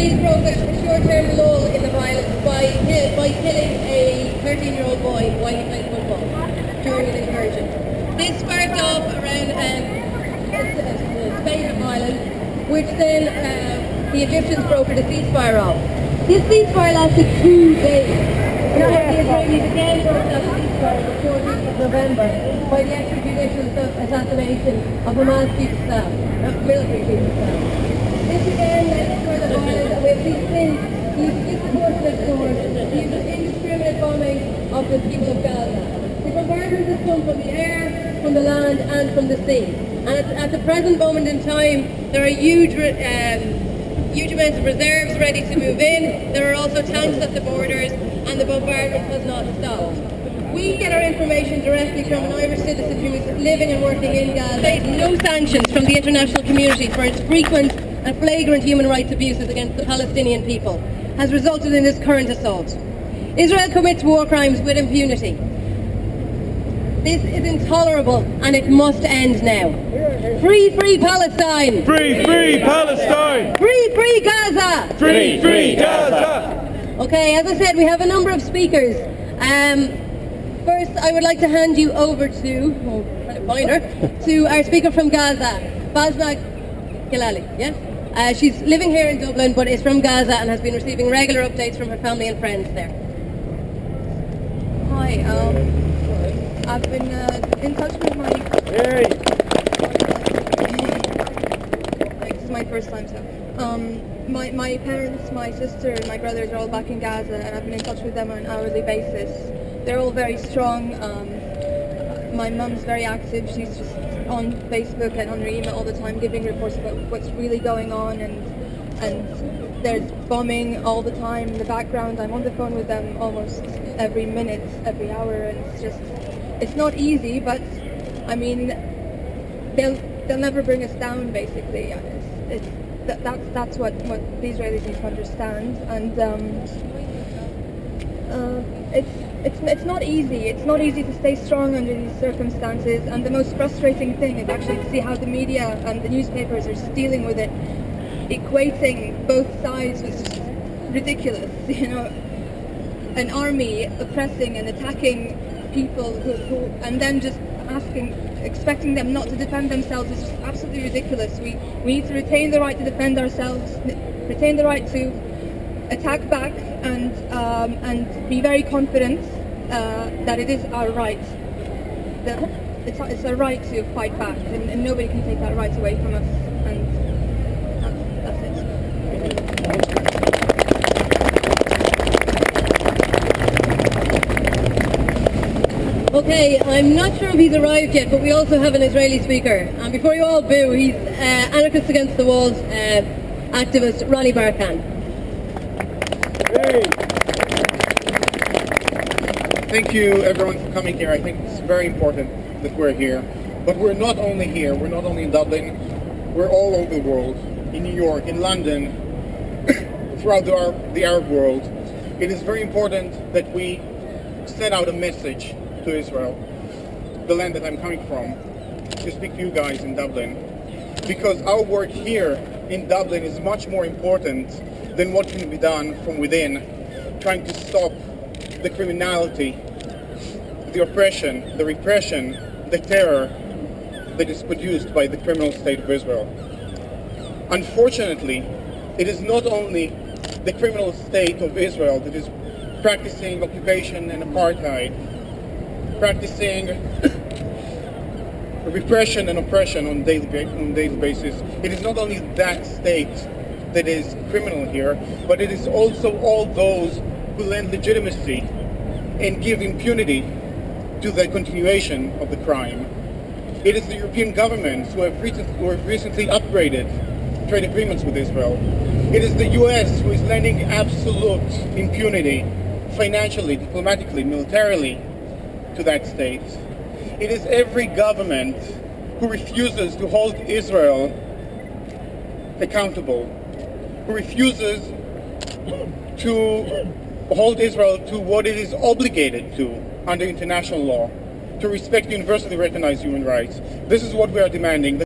Israelis broke a short-term lull in the violence by, by killing a 13-year-old boy while he played football during an incursion. This sparked off around um, a spate of violence, which then uh, the Egyptians brokered a ceasefire of. This ceasefire lasted two days. Now, the Israelis again broke ceasefire on the 14th of November by the extrajudicial assassination of Hamas chief of staff, military chief staff. This again led to further violence and we've seen since these disproportionate force, these indiscriminate bombing of the people of Gaza. The bombardment has come from the air, from the land and from the sea. And at, at the present moment in time, there are huge um, huge amounts of reserves ready to move in. There are also tanks at the borders and the bombardment has not stopped. We get our information directly from an Irish citizen who is living and working in Gaza. No sanctions from the international community for its frequent and flagrant human rights abuses against the Palestinian people has resulted in this current assault. Israel commits war crimes with impunity. This is intolerable and it must end now. Free, free Palestine! Free, free Palestine! Free, free Gaza! Free, free Gaza! Okay, as I said, we have a number of speakers. Um, first, I would like to hand you over to, oh, trying to find her, to our speaker from Gaza, Basma Gilali, yeah? Uh, she's living here in Dublin, but is from Gaza and has been receiving regular updates from her family and friends there. Hi, um, I've been uh, in touch with my... Hey! Like, this is my first time, so... Um, my, my parents, my sister, and my brothers are all back in Gaza, and I've been in touch with them on an hourly basis. They're all very strong. Um, my mum's very active. She's just on Facebook and on her email all the time, giving reports about what's really going on, and and there's bombing all the time in the background. I'm on the phone with them almost every minute, every hour, and it's just it's not easy. But I mean, they'll they'll never bring us down. Basically, it's, it's that, that's that's what, what the Israelis need to understand, and um, uh, it's it's it's not easy. It's not easy to stay strong under these circumstances, and the most frustrating thing is actually to see how the media and the newspapers are dealing with it, equating both sides with just ridiculous. You know, an army oppressing and attacking people who, who and then just asking expecting them not to defend themselves is just absolutely ridiculous. We, we need to retain the right to defend ourselves, retain the right to attack back and, um, and be very confident uh, that it is our right. That it's, it's our right to fight back and, and, nobody can take that right away from us. And that's, that's it. Okay, I'm not sure if he's arrived yet, but we also have an Israeli speaker. And before you all boo, he's uh, Anarchists Against the Walls uh, activist Ronnie Barkan. Thank you everyone for coming here. I think it's very important that we're here. But we're not only here, we're not only in Dublin, we're all over the world, in New York, in London, throughout the, the Arab world. It is very important that we send out a message to Israel, the land that I'm coming from, to speak to you guys in Dublin. Because our work here in Dublin is much more important than what can be done from within, trying to stop the criminality, the oppression, the repression, the terror that is produced by the criminal state of Israel. Unfortunately, it is not only the criminal state of Israel that is practicing occupation and apartheid practicing repression and oppression on daily on daily basis. It is not only that state that is criminal here, but it is also all those who lend legitimacy and give impunity to the continuation of the crime. It is the European governments who have, recent, who have recently upgraded trade agreements with Israel. It is the US who is lending absolute impunity financially, diplomatically, militarily to that state. It is every government who refuses to hold Israel accountable, refuses to hold Israel to what it is obligated to under international law, to respect universally recognized human rights. This is what we are demanding.